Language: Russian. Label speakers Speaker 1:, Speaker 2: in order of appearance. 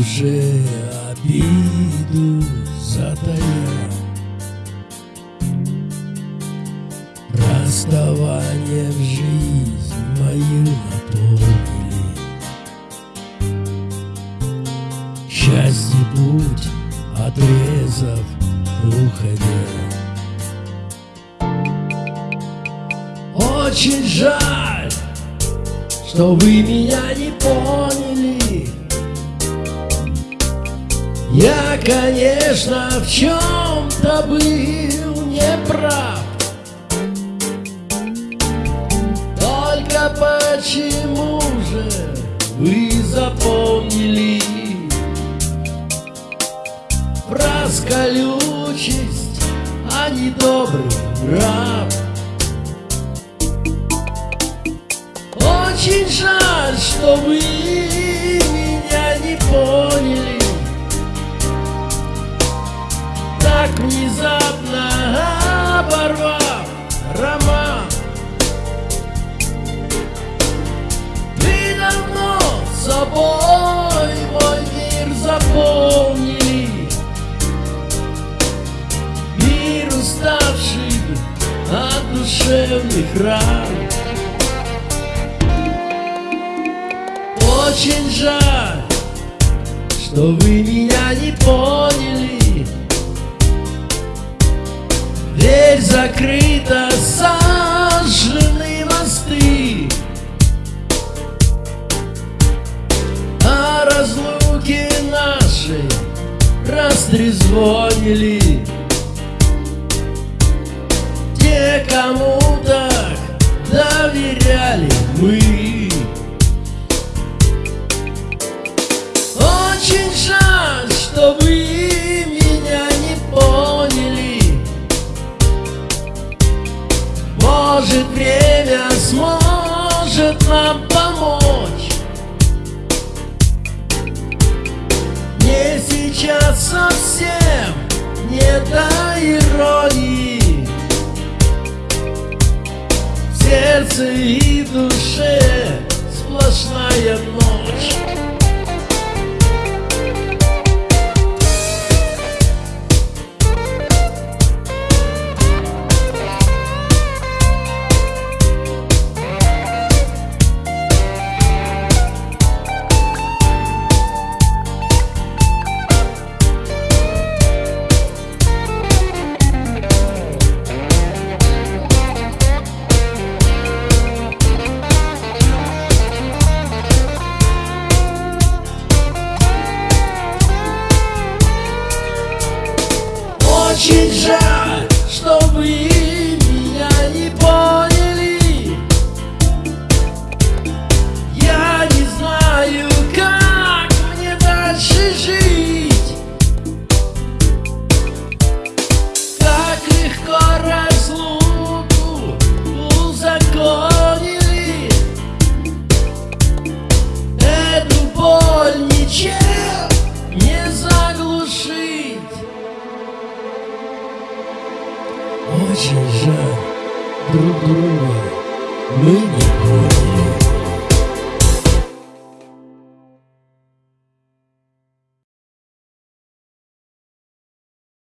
Speaker 1: душе обиду затая Расставание в жизнь мою напомнили. Счастье путь отрезав уходя. Очень жаль, что вы меня не конечно, в чем-то был неправ. Только почему же вы запомнили? Фраз колючесть, а не добрый нрав Очень жаль, что вы от душевных ран. Очень жаль, что вы меня не поняли. Дверь закрыта, сожжены мосты. О разлуке нашей растрезвонили Кому так доверяли мы. Очень жаль, что вы меня не поняли. Может время сможет нам помочь? Мне сейчас совсем не до иронии сердце и душе сплошная ночь Ginger. очень жаль друг друга мы не будем.